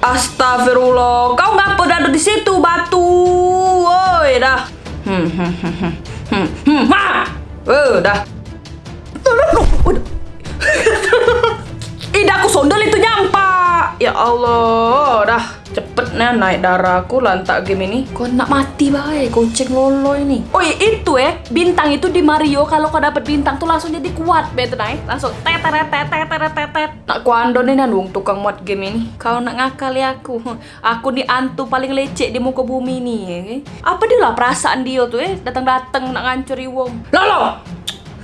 Astagfirullah, kau ngapa ada di situ batu? Woi, dah. Hmm, hmm, hmm, hmm, hmm, hmm, ha! Eh, dah. Udah. Ida aku sondol itu nyampak. Ya Allah, dah. Cepet nih naik darahku lantak game ini. Kau nak mati baik, kucing lolo ini. Oh iya, itu ya, bintang itu di Mario kalau kau dapet bintang tuh langsung jadi kuat betul naik. Langsung teteret teteret teteret tetet. Nak kuando nih nandung tukang muat game ini. Kau nak ngakali aku. Aku nih antu paling lecek di muka bumi ini ya. kan? Apa dia lah perasaan dia tuh ya, datang-datang nak ngancuri wong. Lolo!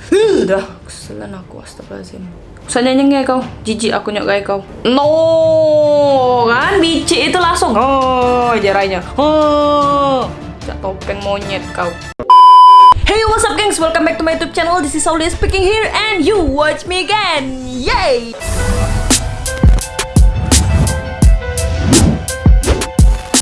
Udah, keselan aku astagfirullahaladzim. Usah nyanyi kau, jijik aku nyok gaya kau. No, kan bicik itu langsung. Oh, jaranya. Oh, cak topeng monyet kau. Hey, what's up, gengs? Welcome back to my YouTube channel. This is Saudi speaking here, and you watch me again. Yay!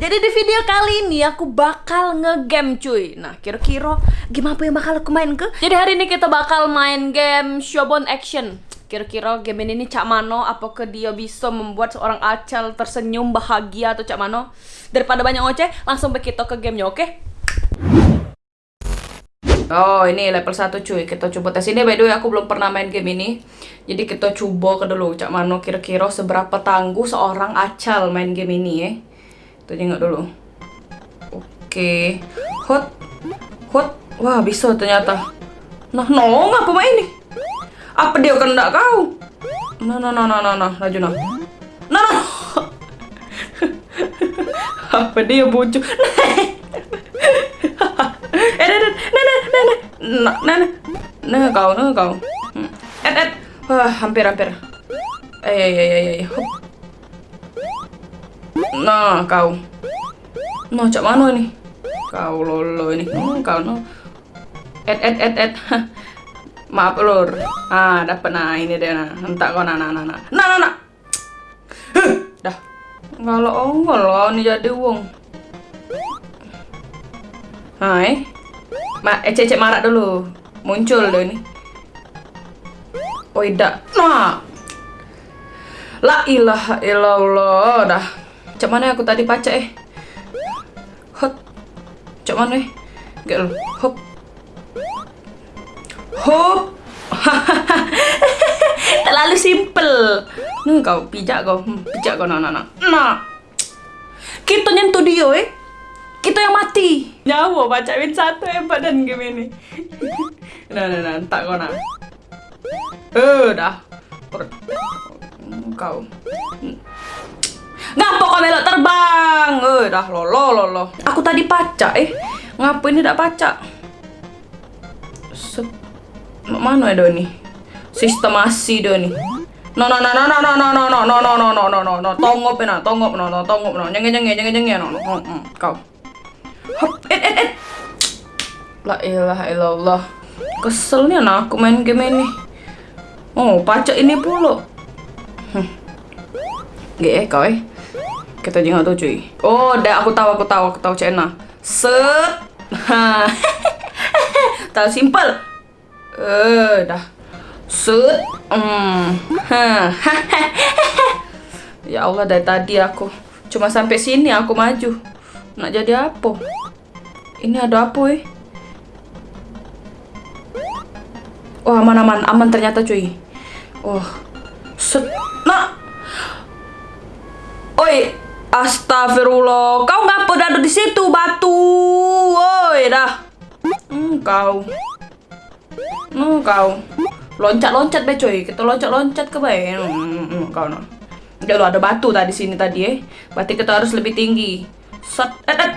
Jadi di video kali ini aku bakal ngegame cuy Nah kira-kira game apa yang bakal aku main ke? Jadi hari ini kita bakal main game Showbound Action Kira-kira game ini cak mano Apakah dia bisa membuat seorang acal tersenyum bahagia atau cak mano Daripada banyak ngoceh langsung kita ke gamenya oke? Oh ini level 1 cuy Kita coba tes ini by the way aku belum pernah main game ini Jadi kita coba ke dulu Cak mano kira-kira seberapa tangguh seorang acal main game ini ya kita tengok dulu. Oke. Hot. Hot. Wah, bisa ternyata. Nah, no, ngapa main ini? Apa dia kena kau? No no no no no no, laju no. No no. Apa dia bocor? Eh, eh, ne ne ne nah, nah, ne kau, ne kau. Hmm. Eh, eh, eh, hampir, hampir. Eh, eh, eh, eh, eh. Nah, kau. Nah, cak mana ini? Kau lolo ini. Hmm, kau, no. Eh, eh, eh, eh. Maaf lur. Ah, dapat nah ini dia nah. Entak kau nah nah nah nah. Nah nah nah. Huh, dah. Kalau ongol ini jadi wong. Hai. Ma, eh cecek marak dulu. Muncul deh ini. Oh, tidak. Nah. La ilaha illallah dah. Cak mana aku tadi baca eh? Hot. Cak mana eh? Gak lo. Hop. Hop. Terlalu simple. Nih kau pijak kau. Hmm, pijak kau nah nah nah. Nah. Kita nyentuh dia eh. Kita yang mati. Nyawa baca win satu eh badan game ini. nah nah nah. Tak kau nah. Eh dah. Per kau. Ngapa kau melok terbang? Eh, dah lolo lolo. Aku tadi baca eh. Ngapa ini tidak baca? Mana ya Doni? Sistemasi Doni. No no no no no no no no no no no no no no no no no no no no kau hop la ilaha illallah keselnya nah aku main game ini oh pacak ini pula hmm. Gak kau eh kita jangan tuh cuy oh dah aku tahu aku tahu aku tahu cena set tahu simple eh dah set hmm. ya Allah dari tadi aku cuma sampai sini aku maju nak jadi apa ini ada apa eh oh aman aman aman ternyata cuy oh set nak Oi, astagfirullah. Kau ngapa ada di situ batu? Woi, dah. Hmm, kau. Hmm, kau. Loncat-loncat be coy. Kita loncat-loncat ke bae. Hmm, hmm, kau no. Udah lo ada batu tadi sini tadi eh. Berarti kita harus lebih tinggi. Set, et, et.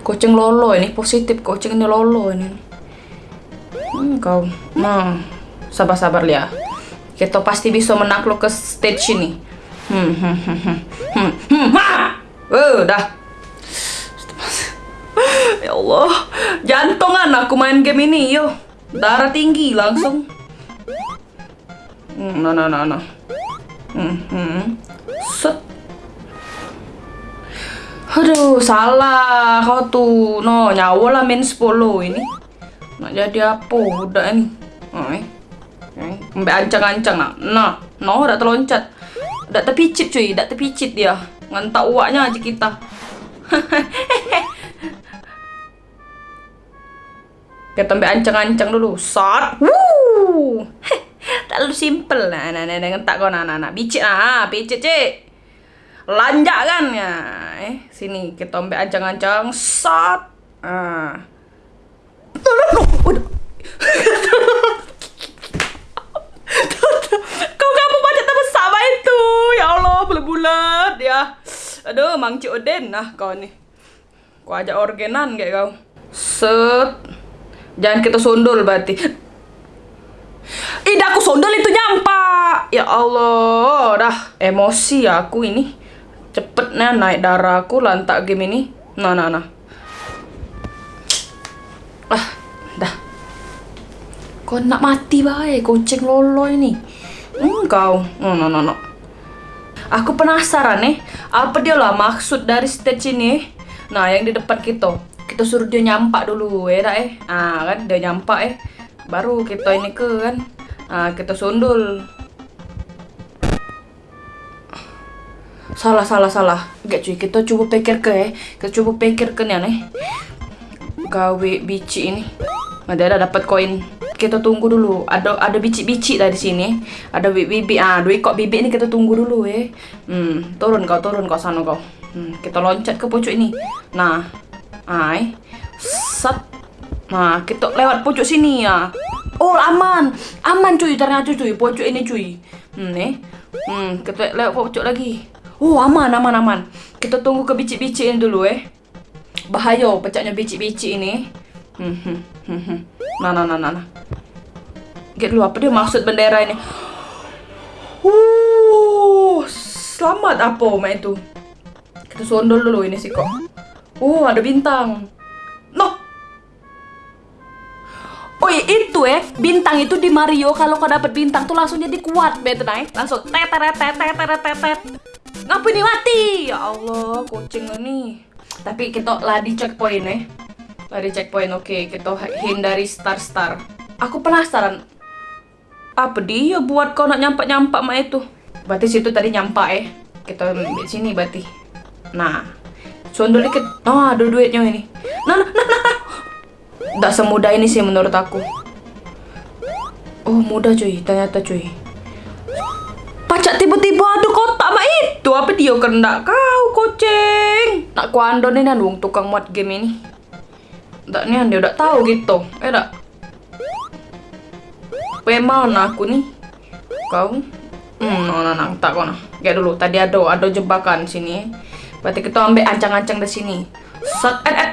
Kucing lolo ini positif. Kucing ini lolo ini. Hmm, kau. Nah, sabar-sabar ya. Kita pasti bisa menakluk ke stage ini. Hmm, hmm, hmm, hmm, hmm, hmm! Oh, dah. ya Allah, jantungan aku main game ini, yo. Darah tinggi langsung. Hmm, no, no, no, no. Hmm, hmm. Set. Aduh, salah kau tuh. No, nyawa lah main 10 ini. Nak jadi apa udah ini? Eh. Mbak ancang-ancang nak. Nah, no, udah terloncat. Udah terpicit cuy, udah terpicit dia. Ngantak uaknya aja kita. kita ambil ancang-ancang dulu. Sat. Woo. Terlalu simple nah, nah, nah, ngentak kau nah, nah, nah. Bicit nah, bicit cik. Lanjak kan ya. Eh, sini kita ambil ancang-ancang. Sat. Ah. Udah. Kau kamu baca tak sama itu? Ya Allah, bulat-bulat ya. Aduh, Mang Cik Oden nah kau ni. Kau ajak organan kayak kau. Set. Jangan kita sundul berarti. Ih, aku sondol itu nyampak. Ya Allah, dah emosi aku ini. Cepet nih naik darah aku lantak game ini. Nah, nah, nah. Ah, dah. Kau nak mati baik, kucing lolo ini. Engkau. Oh, no, no, no. Aku penasaran nih, apa dia lah maksud dari stage ini? Nah, yang di depan kita. Kita suruh dia nyampak dulu, ya dah eh. Ah, kan dia nyampak eh. Baru kita ini ke kan. Ah, kita sundul. Salah, salah, salah. Gak cuy, kita coba pikir ke eh. Kita coba pikir ke nih aneh. Gawe bici ini. Ada ada dapat koin. Kita tunggu dulu. Ada ada bicik-bicik dari sini. Ada bibit ah, dua ekor bibit ini kita tunggu dulu eh. Hmm, turun kau, turun kau sana kau. Hmm, kita loncat ke pucuk ini. Nah, ai. Set. Nah, kita lewat pucuk sini ya. Oh, aman. Aman cuy, ternyata cuy, pucuk ini cuy. Hmm, nih. Hmm, kita lewat pucuk lagi. Oh, aman, aman, aman. Kita tunggu ke bicik-bicik ini dulu eh. Bahaya pecahnya bicik-bicik ini. Hmm, hmm, hmm, hmm. Nah, nah, nah, nah, nah. Get dulu apa dia maksud bendera ini? Uh, selamat apa mak itu? Kita sondol dulu ini sih kok. Oh, ada bintang. No. Oh itu eh. Bintang itu di Mario. Kalau kau dapat bintang tuh langsung jadi kuat betul naik langsung tet tet tet tet tet tet tet ngapa ini mati? Ya Allah kucing ini tapi kita lah di checkpoint eh. Lah di checkpoint oke. Kita hindari star star aku penasaran. Apa dia buat kau nak nyampak nyampak mak itu? Berarti situ tadi nyampak eh. Kita ambil sini berarti. Nah sondol dikit oh ada duitnya ini nah nah nah nah Tidak semudah ini sih menurut aku. Oh mudah cuy, ternyata cuy. Pacak tiba-tiba ada kotak mak itu. Apa dia kena kau kucing? Nak kuandon ini wong tukang muat game ini. Tak nih dia udah tahu gitu. Eh tak. Pemana aku nih? Kau? Hmm, no, tak nah. Kayak dulu, tadi ada ada jebakan sini. Berarti kita ambil ancang-ancang di sini. Set, eh, eh.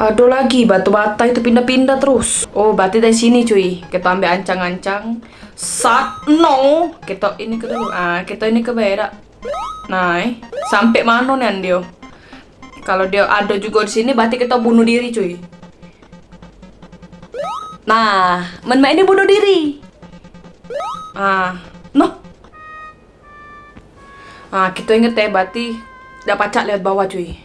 Aduh lagi batu bata itu pindah-pindah terus. Oh, berarti dari sini cuy. Kita ambil ancang-ancang. Sat no. Kita ini ke dulu. Ah, kita ini ke beda. Nah, eh. sampai mana nih dia? Kalau dia ada juga di sini berarti kita bunuh diri cuy. Nah, men ini bunuh diri. Ah, no. Ah, kita inget ya berarti dapat cak lihat bawah cuy.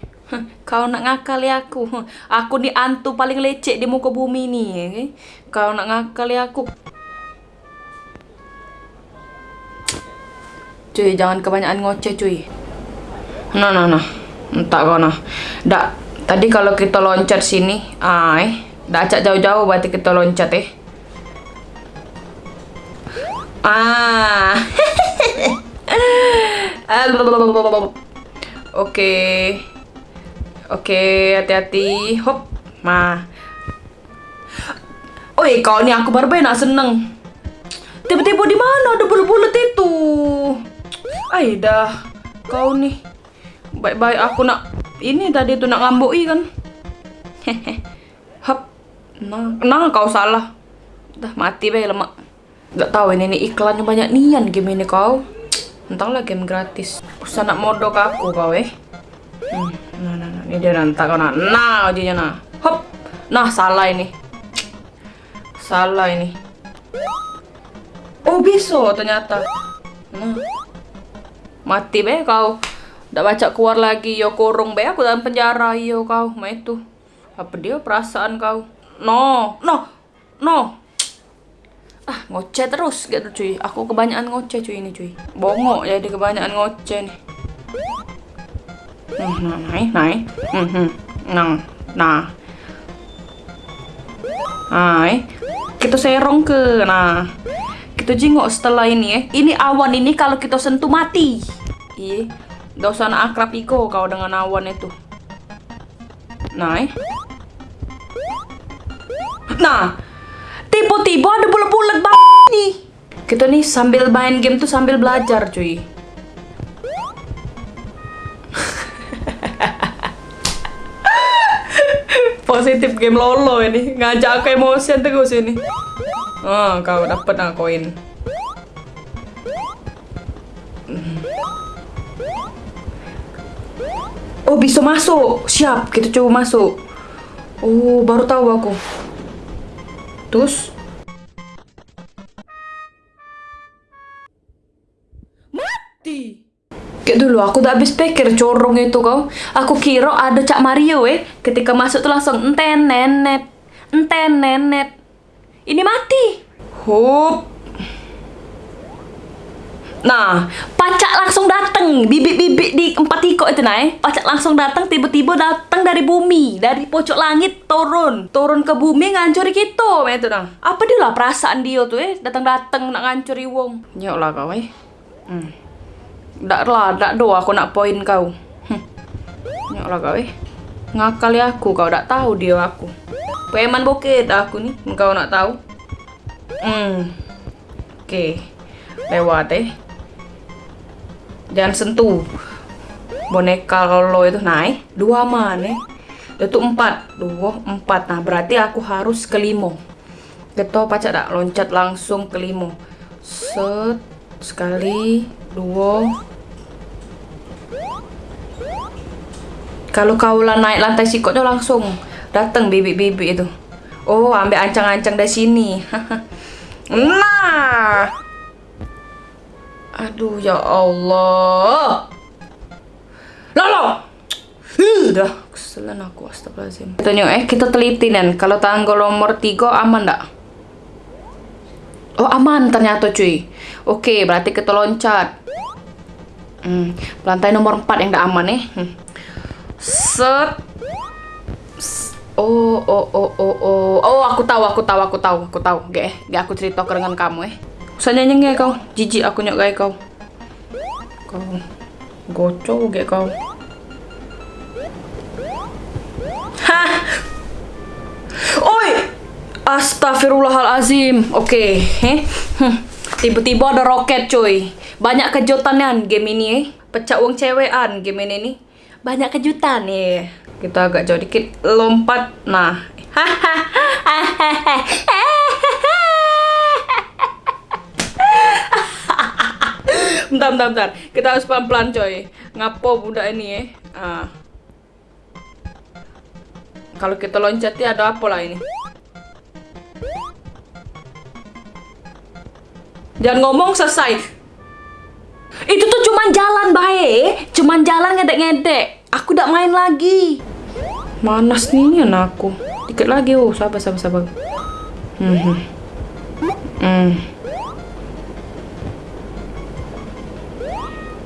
Kau nak ngakali aku. Aku ni antu paling lecek di muka bumi ni. Okay? Kau nak ngakali aku. Cuy, jangan kebanyakan ngoceh cuy. Nah, nah, nah. Entah kau nah. Dak, tadi kalau kita loncat sini, ah, eh. Dah acak jauh-jauh berarti kita loncat eh. Ah. Oke. Okay. Oke, hati-hati. Hop. Nah. Oi, kau nih aku baru nak seneng. Tiba-tiba di mana ada bulat-bulat itu? Ay, dah. Kau nih. Baik-baik aku nak ini tadi tuh nak ngamboi kan. Hehe. Hop. Nah, nah kau salah. Dah mati be lemak. Gak tahu ini nih iklannya banyak nian game ini kau. Entahlah game gratis. Usah nak modok aku kau eh. Hmm, nah, nah, nah. Ini dia nanti kau nah. Nah, aja nah. Hop. Nah, salah ini. Salah ini. Oh, bisa ternyata. Nah. Mati be kau. Udah baca keluar lagi. Yo kurung be aku dalam penjara. Yo kau. Ma itu. Apa dia perasaan kau? No. No. No. Ah, ngoceh terus gitu cuy. Aku kebanyakan ngoceh cuy ini cuy. Bongok jadi kebanyakan ngoceh nih. Hmm, nah, naik, naik. Hmm, hmm. Nah, nah. Hai. Kita serong ke. Nah. Kita jengok setelah ini ya. Ini awan ini kalau kita sentuh mati. Iya. Gak usah akrab iko kau dengan awan itu. Nah. Eh. Nah. Bulat-bulat banget nih. Kita nih sambil main game tuh sambil belajar cuy. Positif game lolo ini ngajak aku emosian terus ini. Oh, kau dapat nah koin. Oh, bisa masuk. Siap, kita coba masuk. Oh, baru tahu aku. Terus Kayak dulu aku udah habis pikir corong itu kau. Aku kira ada Cak Mario eh. Ketika masuk tuh langsung enten nenet. Enten nenet. Ini mati. Hup. Nah, pacak langsung datang, bibit-bibit di empat tiko itu nah, eh. pacak langsung datang, tiba-tiba datang dari bumi, dari pojok langit turun, turun ke bumi ngancuri kita, itu nah. Apa dia lah perasaan dia tuh eh, datang-datang nak ngancuri wong. Nyok lah kau eh. Hmm. Dak lah, dak do aku nak poin kau. Hm. Nyok lah kau eh. Ngakali aku, kau dak tahu dia aku. Peman bokeh aku nih, kau nak tahu. Hmm. Oke. Okay. Lewat eh jangan sentuh boneka lo itu naik dua mana itu empat dua empat nah berarti aku harus ke limo gitu pacak tak loncat langsung ke limo set sekali dua kalau kaulah naik lantai sikotnya langsung datang bibit-bibit itu oh ambil ancang-ancang dari sini nah Aduh ya Allah. Lolo. Udah keselan aku astagfirullahaladzim. Tanya eh kita teliti nih kalau tanggal nomor 3 aman ndak? Oh aman ternyata cuy. Oke berarti kita loncat. Hmm, lantai nomor 4 yang ndak aman nih. Eh. Hmm. Set. Oh, oh, oh, oh, oh, oh, aku tahu, aku tahu, aku tahu, aku tahu. Gak, gak aku cerita dengan kamu eh. Usah nyanyi kau. Jijik aku nyok gaya kau. Kau goco gak kau. Hah! Oi! Astagfirullahalazim. Oke, okay. Hm. Tiba-tiba ada roket, cuy. Banyak kejutan game ini, eh. Pecah uang cewekan game ini nih. Banyak kejutan nih. Kita agak jauh dikit lompat. Nah. Bentar, bentar, bentar. Kita harus pelan-pelan coy. Ngapo budak ini ya. Ah. Kalau kita loncat ya ada apa lah ini? Jangan ngomong selesai. Itu tuh cuman jalan baik, cuman jalan ngedek-ngedek. Aku udah main lagi. Manas nih anakku. Dikit lagi, oh, sabar, sabar, sabar. Hmm. Hmm. hmm.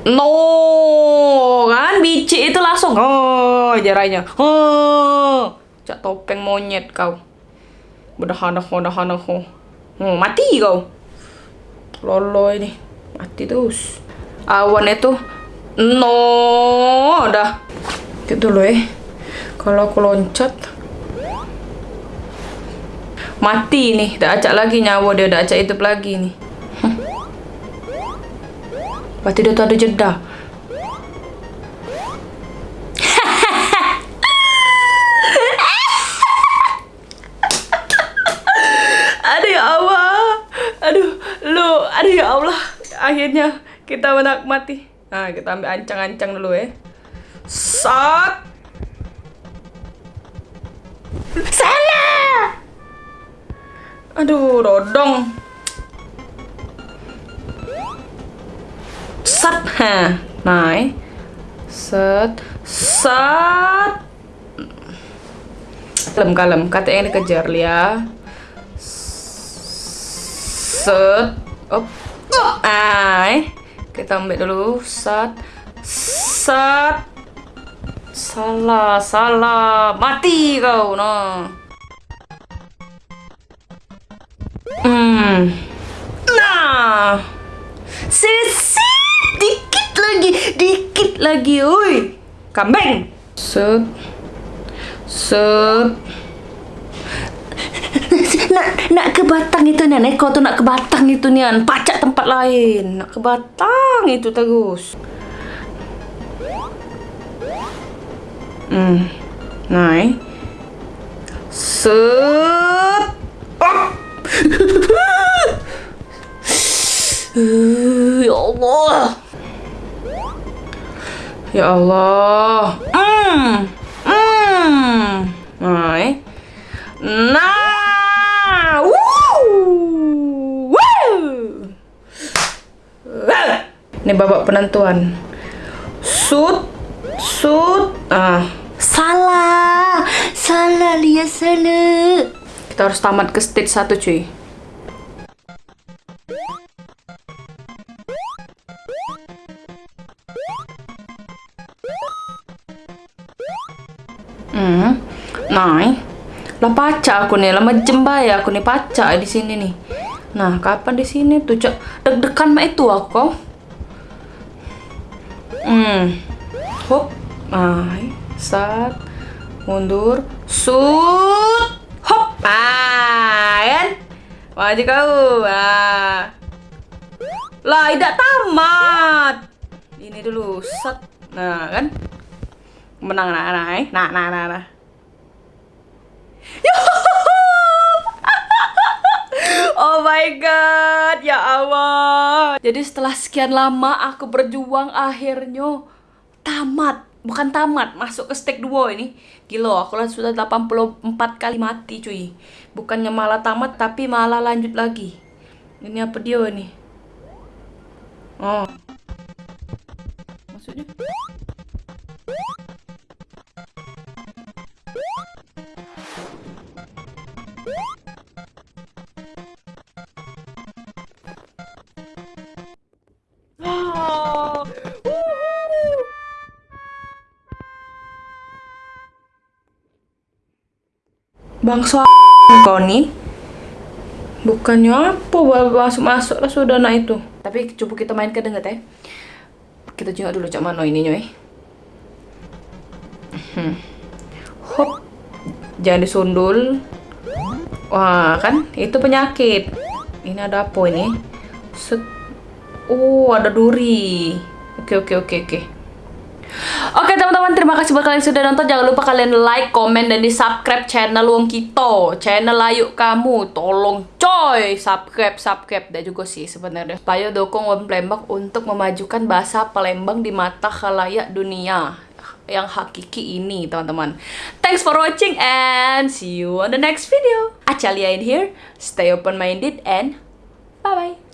No, kan biji itu langsung oh jaranya. Oh, cak topeng monyet kau. Berdahanah, berdahanah. Oh, mati kau. Lolo ini. Mati terus. Awan itu no, dah. Gitu loh eh. Kalau aku loncat mati nih, dah acak lagi nyawa dia, dah acak hidup lagi nih. Berarti dia tuh ada jeda. aduh ya Allah. Aduh, lu, aduh ya Allah. Akhirnya kita menikmati. Nah, kita ambil ancang-ancang dulu ya. Sat. Sana. Aduh, dodong. ha naik set set kalem kalem kata yang dikejar ya Set. Op. Ai. Kita ambil dulu. Set. Set. Salah, salah. Mati kau. Nah. Hmm. Nah. Sisi. Dikit lagi. Dikit lagi. Oi. Kambing. Set. Set. Nak ke Batang itu Nian eh? Kau tu nak ke Batang itu Nian. Pacak tempat lain. Nak ke Batang itu terus. Hmm. Naik set. Oh. ya Allah. Ya Allah. Hmm Ini babak penentuan. Sud, sud, ah. Salah, salah lihat sana. Kita harus tamat ke stage satu cuy. Hmm, nah. Lah paca aku nih, lah jemba ya aku nih paca di sini nih. Nah, kapan di sini tuh? Deg-degan mah itu aku. Hmm. Hop. Ay, sat. Mundur. Sut. Hop. Ah? Maju kau. Ah. Lah, tidak tamat. Ini dulu, set. Nah, kan? Menang, nah, nah, nah, nah, nah. nah. Oh my god, ya Allah. Jadi setelah sekian lama aku berjuang akhirnya tamat. Bukan tamat, masuk ke stake 2 ini. Gila, aku lah sudah 84 kali mati cuy. Bukannya malah tamat, tapi malah lanjut lagi. Ini apa dia ini? Oh. Maksudnya? Bangsa kau nih. Bukannya apa masuk-masuk lah sudah nak itu. Tapi coba kita main ke denget ya Kita tengok dulu cak mana ini nyoy hmm. Hop. Jangan disundul. Wah kan? Itu penyakit. Ini ada apa ini? Set. Oh ada duri. Oke oke oke oke Oke teman-teman, terima kasih buat kalian sudah nonton. Jangan lupa kalian like, komen, dan di subscribe channel Wong Kito. Channel Ayu Kamu. Tolong coy, subscribe, subscribe. Dan juga sih sebenarnya. Supaya dukung Wong Palembang untuk memajukan bahasa Palembang di mata khalayak dunia yang hakiki ini teman-teman thanks for watching and see you on the next video Acalia in here stay open minded and bye bye